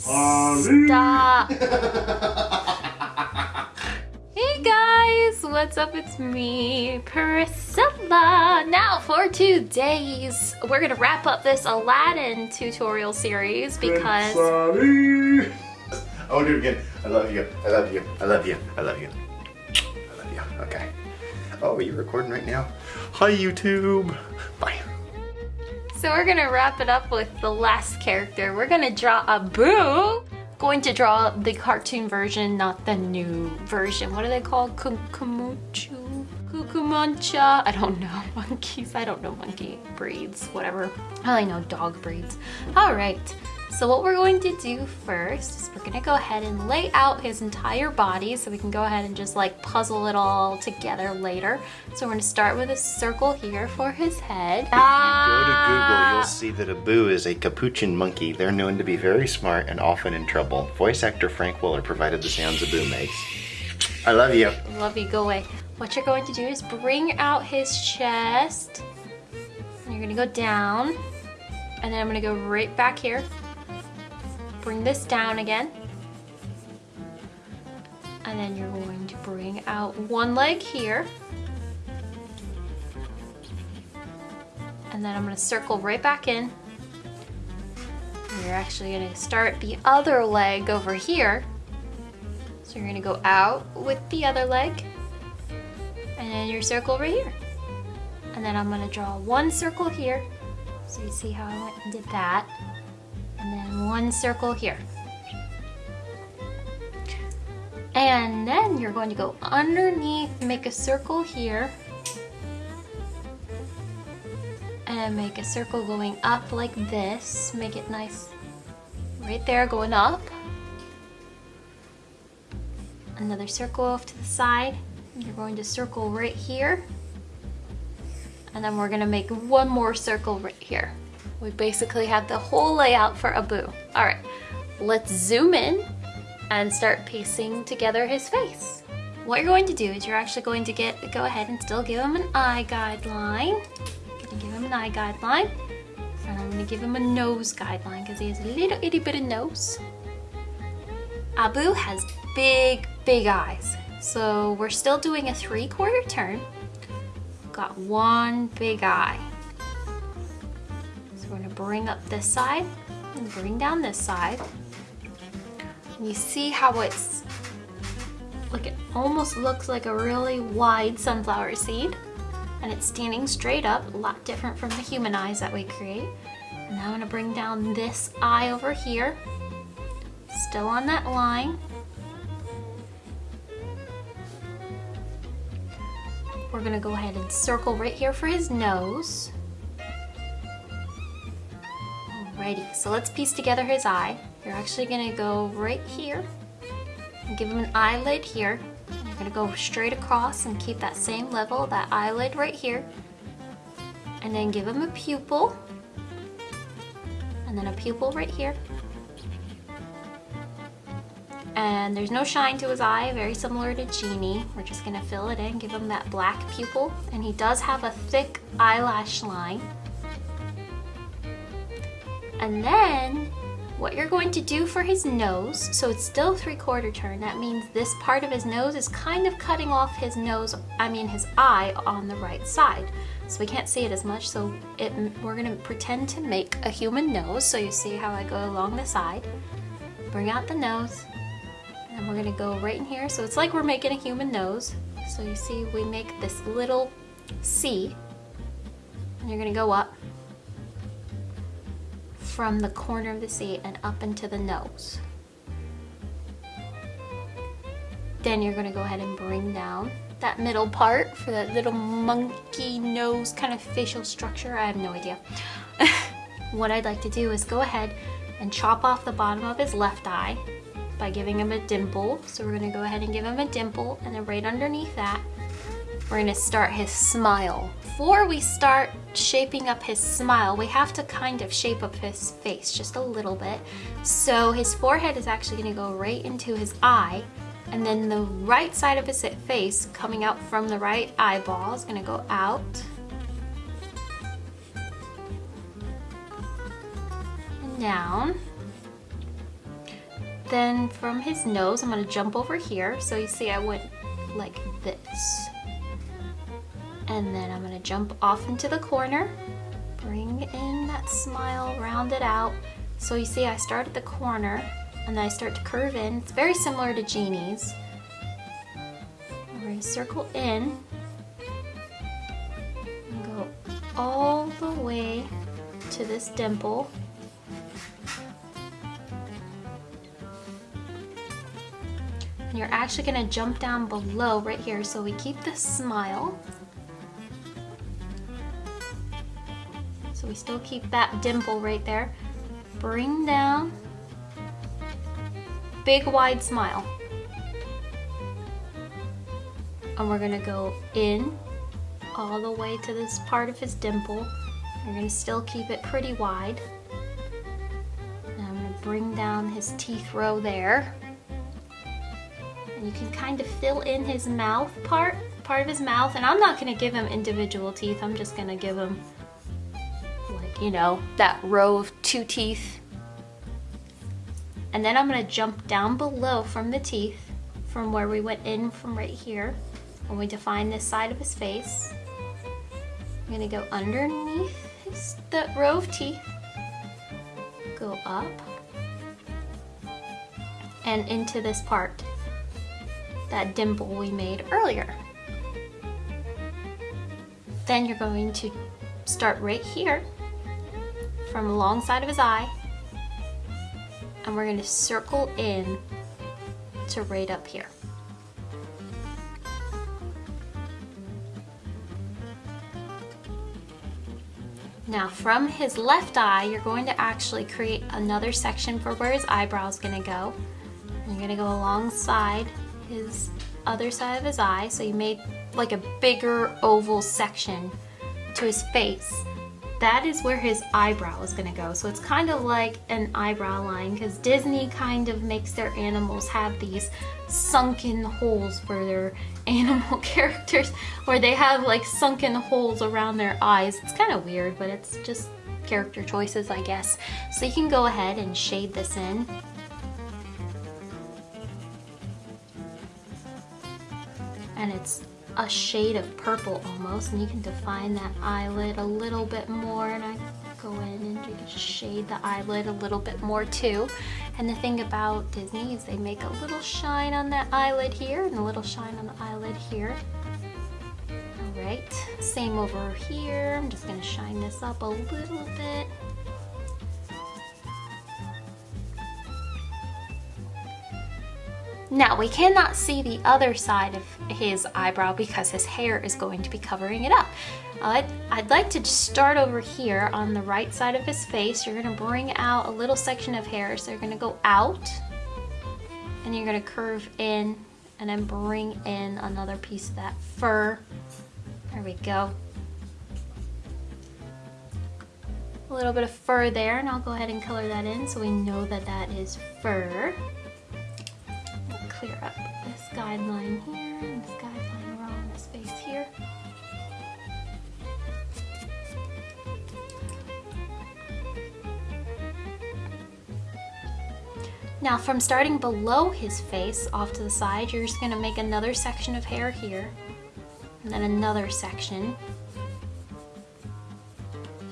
Stop. hey guys, what's up? It's me, Priscilla. Now for today's, we're gonna wrap up this Aladdin tutorial series because I want to do it again. I love you. I love you. I love you. I love you. I love you. Okay. Oh, are you recording right now? Hi, YouTube. Bye. So we're gonna wrap it up with the last character. We're gonna draw Abu. Going to draw the cartoon version, not the new version. What are they called? Kukumuchu? Kukumancha? I don't know. Monkeys? I don't know monkey breeds. Whatever. I only know dog breeds. All right. So what we're going to do first is we're gonna go ahead and lay out his entire body so we can go ahead and just like puzzle it all together later. So we're gonna start with a circle here for his head. If you go to ah. Google, you'll see that Abu is a capuchin monkey. They're known to be very smart and often in trouble. Voice actor Frank Welker provided the sounds Abu makes. I love you. Love you, go away. What you're going to do is bring out his chest. And you're gonna go down. And then I'm gonna go right back here bring this down again. And then you're going to bring out one leg here. And then I'm gonna circle right back in. You're actually gonna start the other leg over here. So you're gonna go out with the other leg. And then your circle right here. And then I'm gonna draw one circle here. So you see how I went and did that one circle here. And then you're going to go underneath, make a circle here, and make a circle going up like this. Make it nice right there going up. Another circle off to the side. You're going to circle right here. And then we're gonna make one more circle right here. We basically have the whole layout for Abu. All right, let's zoom in and start piecing together his face. What you're going to do is you're actually going to get go ahead and still give him an eye guideline. give him an eye guideline. And I'm gonna give him a nose guideline because he has a little itty bitty nose. Abu has big, big eyes. So we're still doing a three quarter turn. Got one big eye bring up this side and bring down this side. And you see how it's, like it almost looks like a really wide sunflower seed and it's standing straight up, a lot different from the human eyes that we create. And now I'm gonna bring down this eye over here, still on that line. We're gonna go ahead and circle right here for his nose. Alrighty, so let's piece together his eye. You're actually gonna go right here and give him an eyelid here. You're gonna go straight across and keep that same level, that eyelid right here. And then give him a pupil. And then a pupil right here. And there's no shine to his eye, very similar to Genie. We're just gonna fill it in, give him that black pupil. And he does have a thick eyelash line. And then what you're going to do for his nose, so it's still three quarter turn, that means this part of his nose is kind of cutting off his nose, I mean his eye on the right side. So we can't see it as much, so it, we're gonna pretend to make a human nose. So you see how I go along the side, bring out the nose, and we're gonna go right in here. So it's like we're making a human nose. So you see we make this little C, and you're gonna go up, from the corner of the seat and up into the nose. Then you're gonna go ahead and bring down that middle part for that little monkey nose kind of facial structure. I have no idea. what I'd like to do is go ahead and chop off the bottom of his left eye by giving him a dimple. So we're gonna go ahead and give him a dimple and then right underneath that, we're gonna start his smile. Before we start shaping up his smile, we have to kind of shape up his face just a little bit. So his forehead is actually gonna go right into his eye and then the right side of his face coming out from the right eyeball is gonna go out. And down. then from his nose, I'm gonna jump over here. So you see I went like this. And then I'm gonna jump off into the corner, bring in that smile, round it out. So you see I start at the corner and then I start to curve in. It's very similar to Genie's. We're gonna circle in and go all the way to this dimple. And you're actually gonna jump down below right here so we keep the smile. We still keep that dimple right there. Bring down, big wide smile. And we're gonna go in all the way to this part of his dimple. We're gonna still keep it pretty wide. And I'm gonna bring down his teeth row there. And you can kind of fill in his mouth part, part of his mouth. And I'm not gonna give him individual teeth. I'm just gonna give him you know, that row of two teeth. And then I'm gonna jump down below from the teeth, from where we went in from right here, when we define this side of his face. I'm gonna go underneath his, the row of teeth, go up, and into this part, that dimple we made earlier. Then you're going to start right here, from the long side of his eye, and we're gonna circle in to right up here. Now from his left eye, you're going to actually create another section for where his eyebrow is gonna go. You're gonna go alongside his other side of his eye. So you made like a bigger oval section to his face. That is where his eyebrow is gonna go. So it's kind of like an eyebrow line because Disney kind of makes their animals have these sunken holes for their animal characters where they have like sunken holes around their eyes. It's kind of weird, but it's just character choices, I guess. So you can go ahead and shade this in. And it's a shade of purple almost, and you can define that eyelid a little bit more, and I go in and shade the eyelid a little bit more too. And the thing about Disney is they make a little shine on that eyelid here and a little shine on the eyelid here. All right, same over here. I'm just gonna shine this up a little bit. Now we cannot see the other side of his eyebrow because his hair is going to be covering it up. I'd, I'd like to start over here on the right side of his face. You're gonna bring out a little section of hair. So you're gonna go out and you're gonna curve in and then bring in another piece of that fur. There we go. A little bit of fur there and I'll go ahead and color that in so we know that that is fur clear up this guideline here and this guideline around this face here. Now from starting below his face off to the side, you're just gonna make another section of hair here and then another section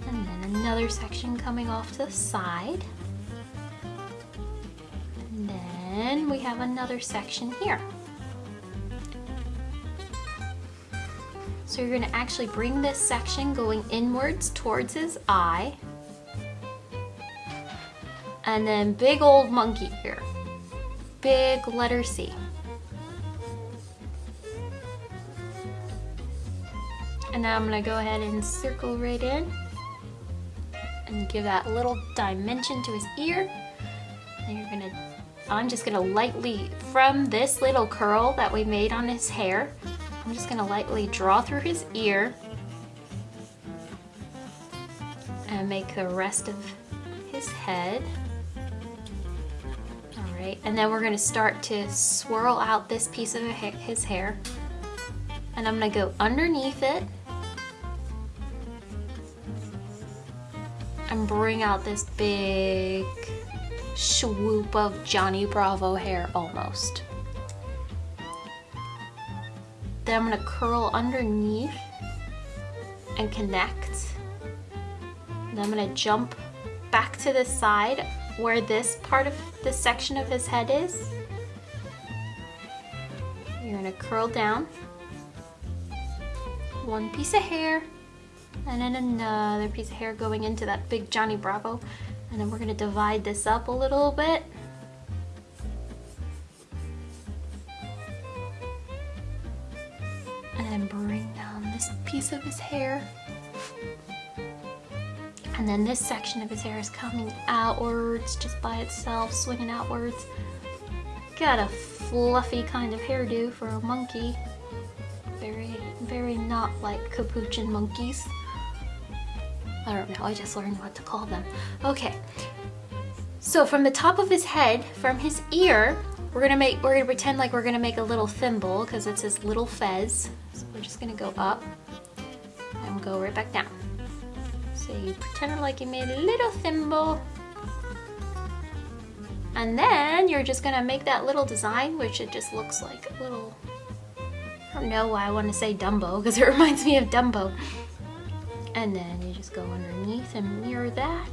and then another section coming off to the side. Then we have another section here. So you're gonna actually bring this section going inwards towards his eye. And then big old monkey here. Big letter C. And now I'm gonna go ahead and circle right in and give that little dimension to his ear. And you're gonna I'm just gonna lightly, from this little curl that we made on his hair, I'm just gonna lightly draw through his ear and make the rest of his head. All right, and then we're gonna start to swirl out this piece of his hair. And I'm gonna go underneath it and bring out this big swoop of Johnny Bravo hair almost. Then I'm gonna curl underneath and connect. Then I'm gonna jump back to the side where this part of the section of his head is. You're gonna curl down. One piece of hair and then another piece of hair going into that big Johnny Bravo. And then we're gonna divide this up a little bit. And then bring down this piece of his hair. And then this section of his hair is coming outwards just by itself, swinging outwards. Got a fluffy kind of hairdo for a monkey. Very, very not like capuchin monkeys. I don't know, I just learned what to call them. Okay, so from the top of his head, from his ear, we're gonna make, we're gonna pretend like we're gonna make a little thimble because it's his little fez. So we're just gonna go up and go right back down. So you pretend like you made a little thimble. And then you're just gonna make that little design, which it just looks like a little, I don't know why I want to say Dumbo, because it reminds me of Dumbo. And then you just go underneath and mirror that.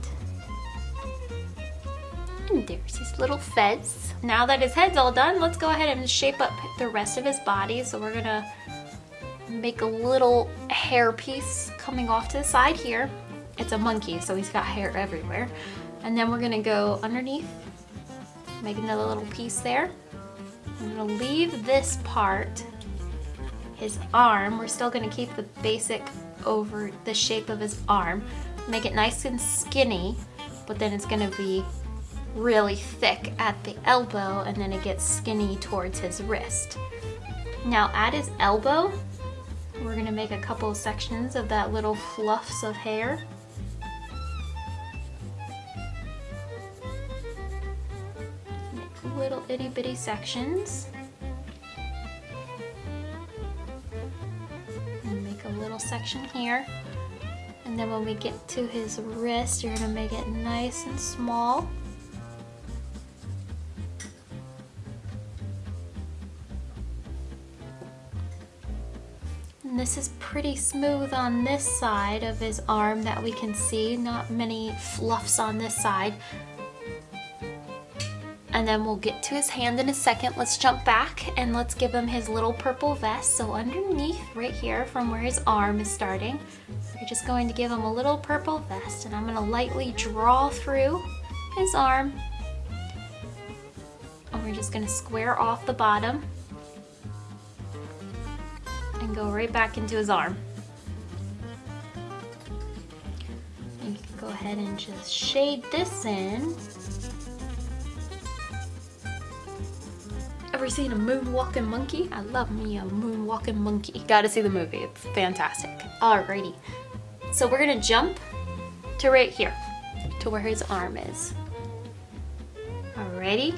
And there's his little fez. Now that his head's all done, let's go ahead and shape up the rest of his body. So we're gonna make a little hair piece coming off to the side here. It's a monkey, so he's got hair everywhere. And then we're gonna go underneath, make another little piece there. I'm gonna leave this part, his arm. We're still gonna keep the basic over the shape of his arm. Make it nice and skinny, but then it's gonna be really thick at the elbow and then it gets skinny towards his wrist. Now at his elbow, we're gonna make a couple of sections of that little fluffs of hair. Make little itty bitty sections. Section here. And then when we get to his wrist, you're gonna make it nice and small. And this is pretty smooth on this side of his arm that we can see, not many fluffs on this side. And then we'll get to his hand in a second. Let's jump back and let's give him his little purple vest. So underneath right here from where his arm is starting, we're just going to give him a little purple vest and I'm gonna lightly draw through his arm. And we're just gonna square off the bottom and go right back into his arm. And you can go ahead and just shade this in. Ever seen a moonwalking monkey? I love me a moonwalking monkey. Gotta see the movie, it's fantastic. Alrighty, so we're gonna jump to right here, to where his arm is. Alrighty?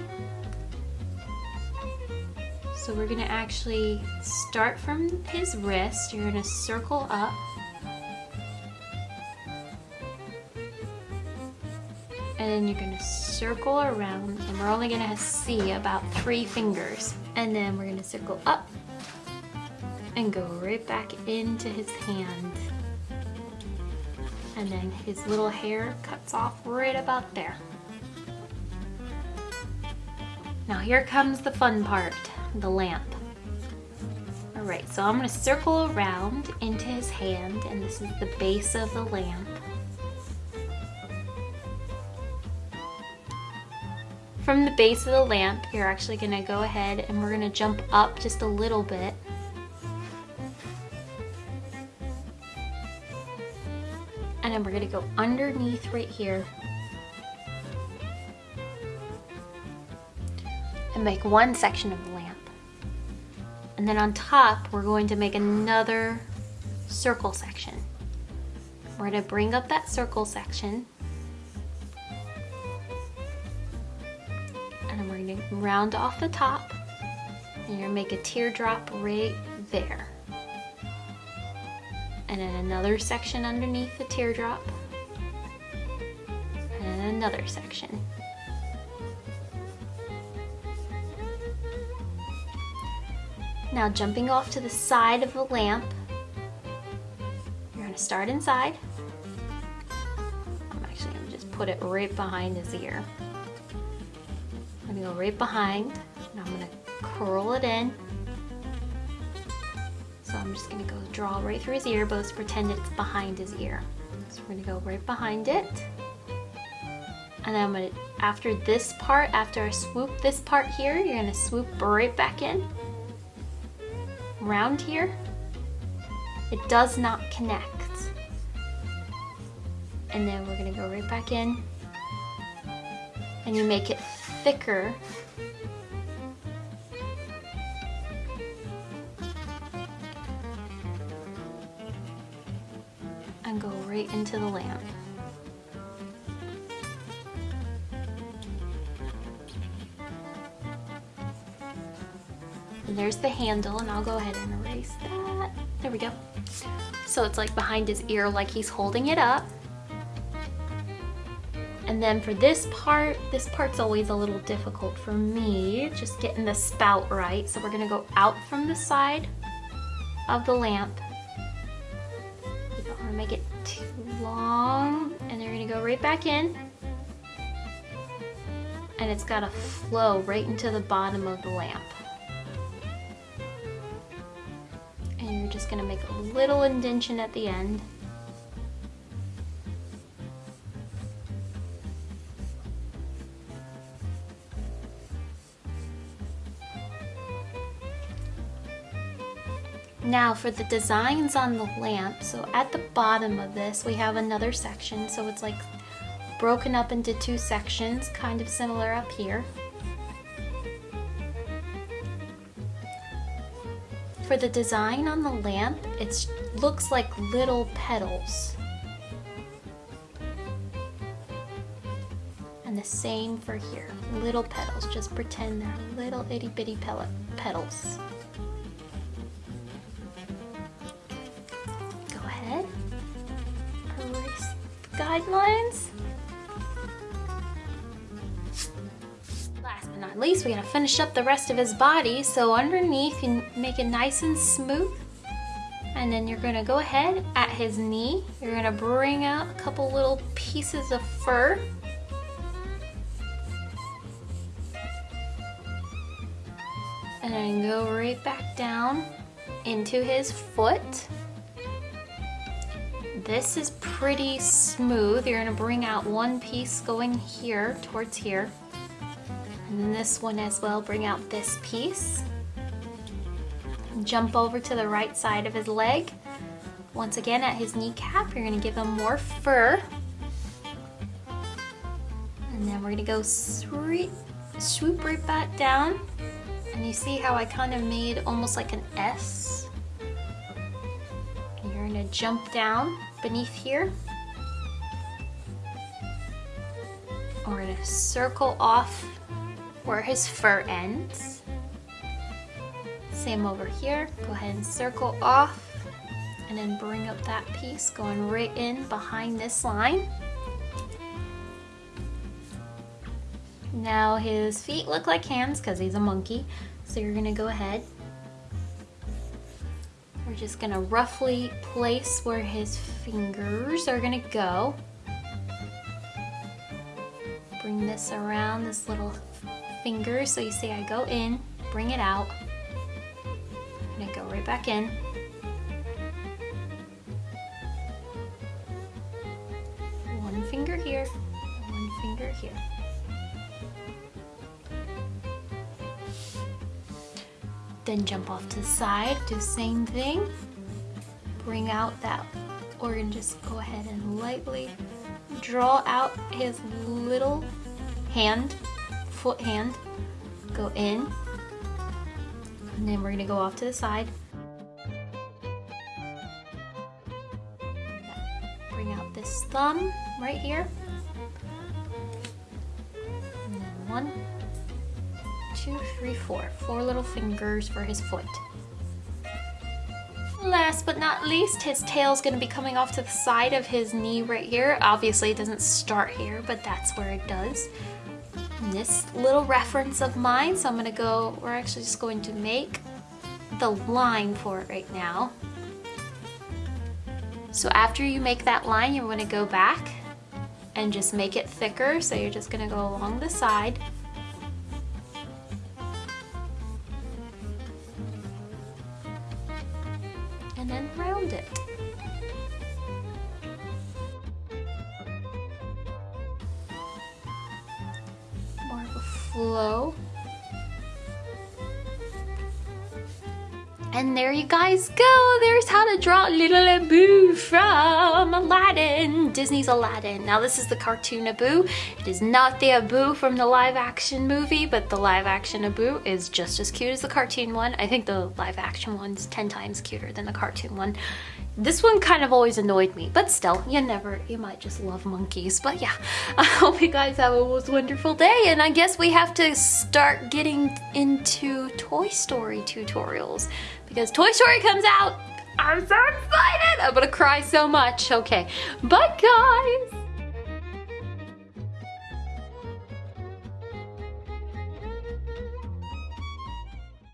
So we're gonna actually start from his wrist. You're gonna circle up. Then you're gonna circle around and we're only gonna see about three fingers. And then we're gonna circle up and go right back into his hand. And then his little hair cuts off right about there. Now here comes the fun part the lamp. All right, so I'm gonna circle around into his hand and this is the base of the lamp. From the base of the lamp, you're actually gonna go ahead and we're gonna jump up just a little bit. And then we're gonna go underneath right here and make one section of the lamp. And then on top, we're going to make another circle section. We're gonna bring up that circle section. gonna round off the top and you're gonna make a teardrop right there. And then another section underneath the teardrop. And another section. Now jumping off to the side of the lamp, you're gonna start inside. I'm actually gonna just put it right behind his ear. Gonna go right behind, and I'm gonna curl it in. So I'm just gonna go draw right through his ear, but let's pretend it's behind his ear. So we're gonna go right behind it. And then I'm gonna, after this part, after I swoop this part here, you're gonna swoop right back in. Round here. It does not connect. And then we're gonna go right back in. And you make it thicker and go right into the lamp. And there's the handle and I'll go ahead and erase that. There we go. So it's like behind his ear like he's holding it up. And then for this part, this part's always a little difficult for me, just getting the spout right. So we're gonna go out from the side of the lamp. You don't wanna make it too long. And they're gonna go right back in. And it's gotta flow right into the bottom of the lamp. And you're just gonna make a little indention at the end. Now for the designs on the lamp, so at the bottom of this we have another section, so it's like broken up into two sections, kind of similar up here. For the design on the lamp, it looks like little petals. And the same for here, little petals, just pretend they're little itty bitty petals. Guidelines. Last but not least, we're gonna finish up the rest of his body. So underneath, you make it nice and smooth. And then you're gonna go ahead at his knee. You're gonna bring out a couple little pieces of fur. And then go right back down into his foot. This is pretty smooth. You're gonna bring out one piece going here towards here. And then this one as well, bring out this piece. Jump over to the right side of his leg. Once again at his kneecap, you're gonna give him more fur. And then we're gonna go swoop, swoop right back down. And you see how I kind of made almost like an S? You're gonna jump down beneath here. We're gonna circle off where his fur ends. Same over here, go ahead and circle off and then bring up that piece going right in behind this line. Now his feet look like hands because he's a monkey. So you're gonna go ahead just gonna roughly place where his fingers are gonna go. Bring this around this little finger. So you see I go in, bring it out, and I go right back in. One finger here, one finger here. Then jump off to the side, do the same thing. Bring out that organ, just go ahead and lightly draw out his little hand, foot hand, go in, and then we're gonna go off to the side. Bring out this thumb right here. And then one, three, four. Four little fingers for his foot. Last but not least, his tail's gonna be coming off to the side of his knee right here. Obviously it doesn't start here, but that's where it does. This little reference of mine, so I'm gonna go, we're actually just going to make the line for it right now. So after you make that line, you're gonna go back and just make it thicker. So you're just gonna go along the side. Guys go. There's how to draw Little Abu from Aladdin. Disney's Aladdin. Now this is the cartoon Abu. It is not the Abu from the live action movie, but the live action Abu is just as cute as the cartoon one. I think the live action one's 10 times cuter than the cartoon one. This one kind of always annoyed me, but still, you never, you might just love monkeys. But yeah, I hope you guys have a most wonderful day. And I guess we have to start getting into Toy Story tutorials because Toy Story comes out. I'm so excited. I'm gonna cry so much. Okay, bye guys.